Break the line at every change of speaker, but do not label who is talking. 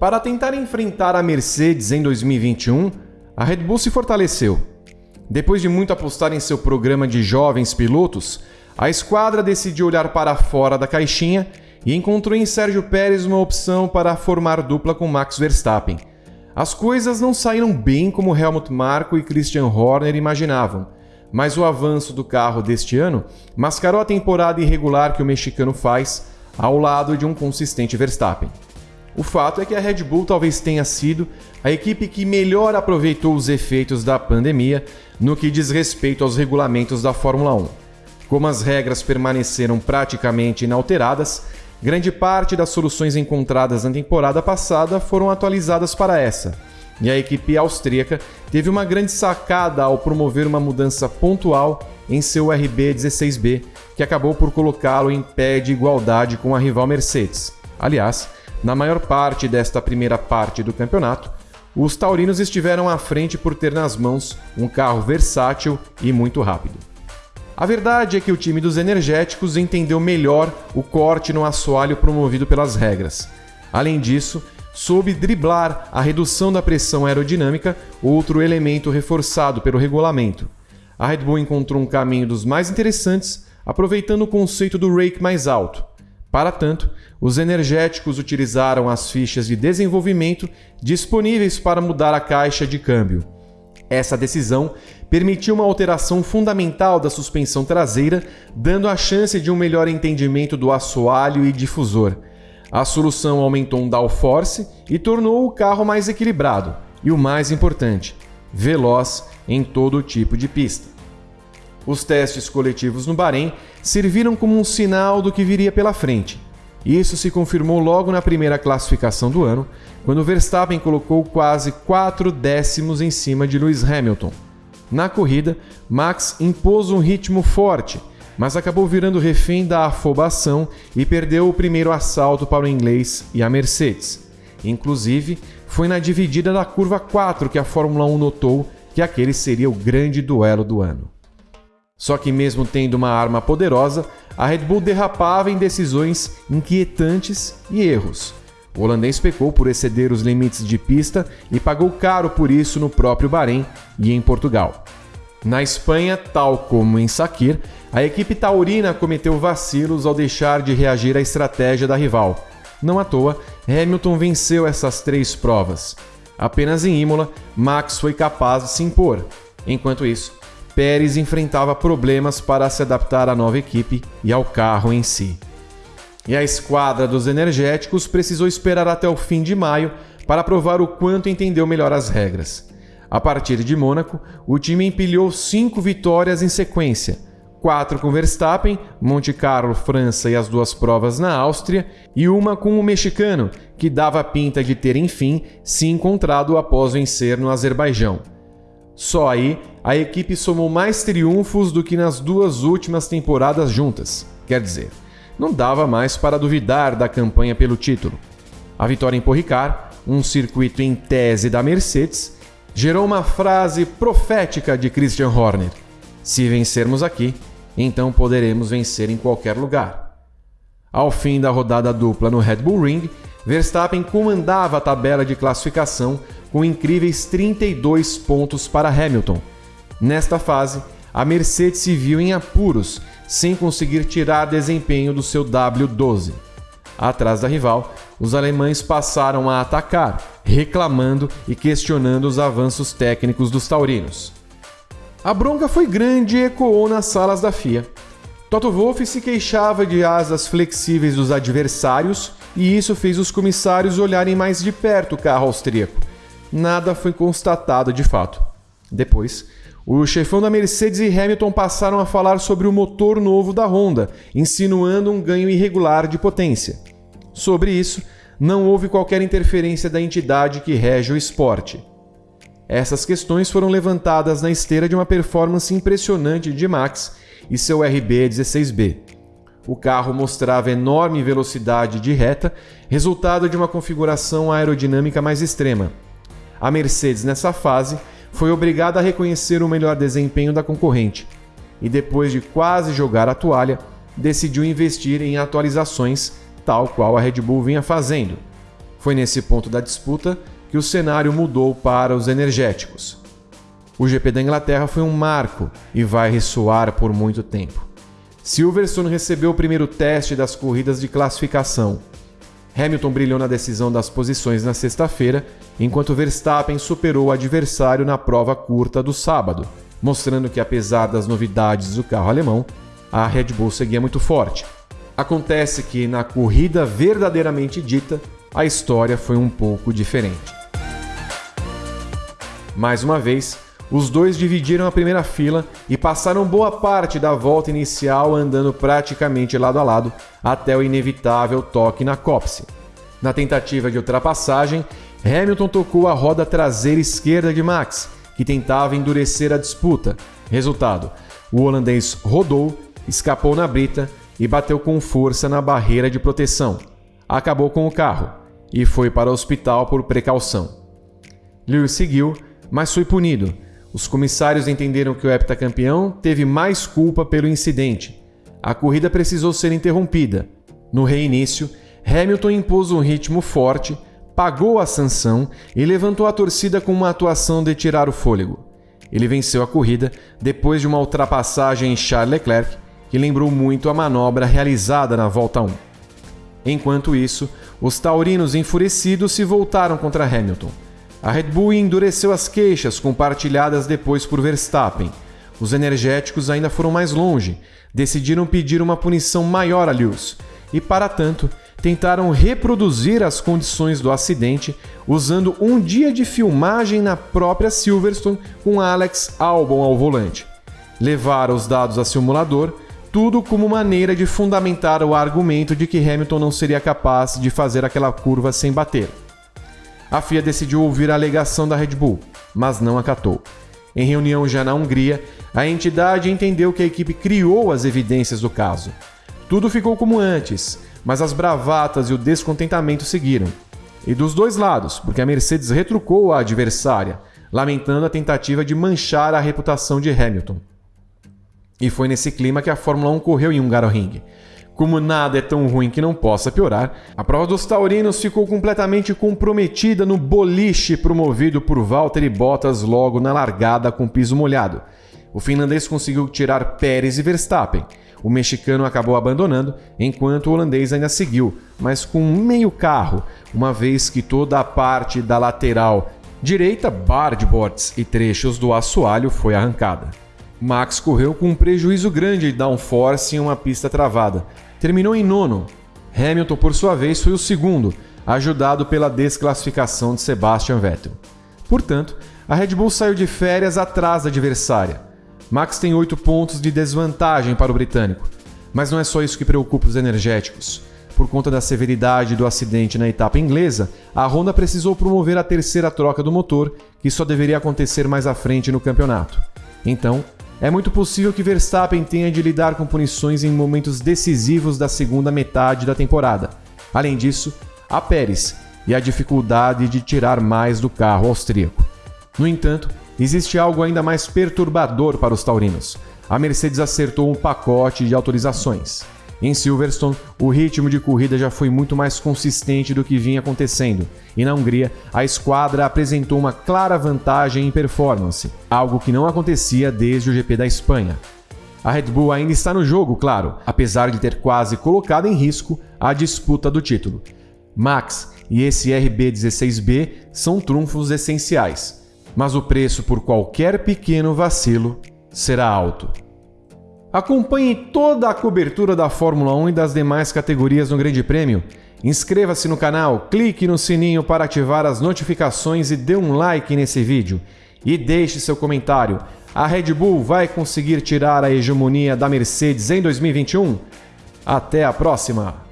Para tentar enfrentar a Mercedes em 2021, a Red Bull se fortaleceu. Depois de muito apostar em seu programa de jovens pilotos, a esquadra decidiu olhar para fora da caixinha e encontrou em Sérgio Pérez uma opção para formar dupla com Max Verstappen. As coisas não saíram bem como Helmut Marko e Christian Horner imaginavam, mas o avanço do carro deste ano mascarou a temporada irregular que o mexicano faz ao lado de um consistente Verstappen. O fato é que a Red Bull talvez tenha sido a equipe que melhor aproveitou os efeitos da pandemia no que diz respeito aos regulamentos da Fórmula 1. Como as regras permaneceram praticamente inalteradas, grande parte das soluções encontradas na temporada passada foram atualizadas para essa. E a equipe austríaca teve uma grande sacada ao promover uma mudança pontual em seu RB16B, que acabou por colocá-lo em pé de igualdade com a rival Mercedes. Aliás, na maior parte desta primeira parte do campeonato, os taurinos estiveram à frente por ter nas mãos um carro versátil e muito rápido. A verdade é que o time dos energéticos entendeu melhor o corte no assoalho promovido pelas regras. Além disso, soube driblar a redução da pressão aerodinâmica, outro elemento reforçado pelo regulamento. A Red Bull encontrou um caminho dos mais interessantes, aproveitando o conceito do rake mais alto. Para tanto, os energéticos utilizaram as fichas de desenvolvimento disponíveis para mudar a caixa de câmbio. Essa decisão permitiu uma alteração fundamental da suspensão traseira, dando a chance de um melhor entendimento do assoalho e difusor. A solução aumentou um downforce e tornou o carro mais equilibrado e, o mais importante, veloz em todo tipo de pista. Os testes coletivos no Bahrein serviram como um sinal do que viria pela frente. Isso se confirmou logo na primeira classificação do ano, quando Verstappen colocou quase 4 décimos em cima de Lewis Hamilton. Na corrida, Max impôs um ritmo forte, mas acabou virando refém da afobação e perdeu o primeiro assalto para o inglês e a Mercedes. Inclusive, foi na dividida da curva 4 que a Fórmula 1 notou que aquele seria o grande duelo do ano. Só que, mesmo tendo uma arma poderosa, a Red Bull derrapava em decisões inquietantes e erros. O holandês pecou por exceder os limites de pista e pagou caro por isso no próprio Bahrein e em Portugal. Na Espanha, tal como em Sakir, a equipe taurina cometeu vacilos ao deixar de reagir à estratégia da rival. Não à toa, Hamilton venceu essas três provas. Apenas em Imola, Max foi capaz de se impor. Enquanto isso, Pérez enfrentava problemas para se adaptar à nova equipe e ao carro em si e a esquadra dos energéticos precisou esperar até o fim de maio para provar o quanto entendeu melhor as regras. A partir de Mônaco, o time empilhou cinco vitórias em sequência: quatro com Verstappen, Monte Carlo, França e as duas provas na Áustria, e uma com o mexicano, que dava pinta de ter enfim se encontrado após vencer no Azerbaijão. Só aí a equipe somou mais triunfos do que nas duas últimas temporadas juntas. Quer dizer, não dava mais para duvidar da campanha pelo título. A vitória em Porricar, um circuito em tese da Mercedes, gerou uma frase profética de Christian Horner: Se vencermos aqui, então poderemos vencer em qualquer lugar. Ao fim da rodada dupla no Red Bull Ring, Verstappen comandava a tabela de classificação com incríveis 32 pontos para Hamilton. Nesta fase, a Mercedes se viu em apuros sem conseguir tirar desempenho do seu W12. Atrás da rival, os alemães passaram a atacar, reclamando e questionando os avanços técnicos dos taurinos. A bronca foi grande e ecoou nas salas da FIA. Toto Wolff se queixava de asas flexíveis dos adversários e isso fez os comissários olharem mais de perto o carro austríaco. Nada foi constatado de fato. Depois, o chefão da Mercedes e Hamilton passaram a falar sobre o motor novo da Honda, insinuando um ganho irregular de potência. Sobre isso, não houve qualquer interferência da entidade que rege o esporte. Essas questões foram levantadas na esteira de uma performance impressionante de Max e seu RB16B. O carro mostrava enorme velocidade de reta, resultado de uma configuração aerodinâmica mais extrema. A Mercedes, nessa fase, foi obrigada a reconhecer o melhor desempenho da concorrente e, depois de quase jogar a toalha, decidiu investir em atualizações, tal qual a Red Bull vinha fazendo. Foi nesse ponto da disputa que o cenário mudou para os energéticos. O GP da Inglaterra foi um marco e vai ressoar por muito tempo. Silverstone recebeu o primeiro teste das corridas de classificação. Hamilton brilhou na decisão das posições na sexta-feira, enquanto Verstappen superou o adversário na prova curta do sábado, mostrando que, apesar das novidades do carro alemão, a Red Bull seguia muito forte. Acontece que, na corrida verdadeiramente dita, a história foi um pouco diferente. Mais uma vez, os dois dividiram a primeira fila e passaram boa parte da volta inicial andando praticamente lado a lado até o inevitável toque na cópse. Na tentativa de ultrapassagem, Hamilton tocou a roda traseira esquerda de Max, que tentava endurecer a disputa. Resultado: o holandês rodou, escapou na brita e bateu com força na barreira de proteção. Acabou com o carro e foi para o hospital por precaução. Lewis seguiu, mas foi punido os comissários entenderam que o heptacampeão teve mais culpa pelo incidente. A corrida precisou ser interrompida. No reinício, Hamilton impôs um ritmo forte, pagou a sanção e levantou a torcida com uma atuação de tirar o fôlego. Ele venceu a corrida depois de uma ultrapassagem em Charles Leclerc, que lembrou muito a manobra realizada na volta 1. Enquanto isso, os taurinos enfurecidos se voltaram contra Hamilton. A Red Bull endureceu as queixas compartilhadas depois por Verstappen. Os energéticos ainda foram mais longe, decidiram pedir uma punição maior a Lewis e, para tanto, tentaram reproduzir as condições do acidente usando um dia de filmagem na própria Silverstone com Alex Albon ao volante. Levaram os dados a simulador, tudo como maneira de fundamentar o argumento de que Hamilton não seria capaz de fazer aquela curva sem bater a FIA decidiu ouvir a alegação da Red Bull, mas não acatou. Em reunião já na Hungria, a entidade entendeu que a equipe criou as evidências do caso. Tudo ficou como antes, mas as bravatas e o descontentamento seguiram. E dos dois lados, porque a Mercedes retrucou a adversária, lamentando a tentativa de manchar a reputação de Hamilton. E foi nesse clima que a Fórmula 1 correu em Hungaroring. Como nada é tão ruim que não possa piorar, a prova dos taurinos ficou completamente comprometida no boliche promovido por Valtteri Bottas logo na largada com piso molhado. O finlandês conseguiu tirar Pérez e Verstappen. O mexicano acabou abandonando, enquanto o holandês ainda seguiu, mas com meio carro, uma vez que toda a parte da lateral direita, boards e trechos do assoalho foi arrancada. Max correu com um prejuízo grande de downforce em uma pista travada, terminou em nono. Hamilton, por sua vez, foi o segundo, ajudado pela desclassificação de Sebastian Vettel. Portanto, a Red Bull saiu de férias atrás da adversária. Max tem 8 pontos de desvantagem para o britânico, mas não é só isso que preocupa os energéticos. Por conta da severidade do acidente na etapa inglesa, a Honda precisou promover a terceira troca do motor, que só deveria acontecer mais à frente no campeonato. Então, é muito possível que Verstappen tenha de lidar com punições em momentos decisivos da segunda metade da temporada. Além disso, há Pérez e a dificuldade de tirar mais do carro austríaco. No entanto, existe algo ainda mais perturbador para os taurinos. A Mercedes acertou um pacote de autorizações. Em Silverstone, o ritmo de corrida já foi muito mais consistente do que vinha acontecendo, e na Hungria, a esquadra apresentou uma clara vantagem em performance, algo que não acontecia desde o GP da Espanha. A Red Bull ainda está no jogo, claro, apesar de ter quase colocado em risco a disputa do título. Max e esse RB16B são trunfos essenciais, mas o preço por qualquer pequeno vacilo será alto. Acompanhe toda a cobertura da Fórmula 1 e das demais categorias no Grande Prêmio. Inscreva-se no canal, clique no sininho para ativar as notificações e dê um like nesse vídeo. E deixe seu comentário. A Red Bull vai conseguir tirar a hegemonia da Mercedes em 2021? Até a próxima!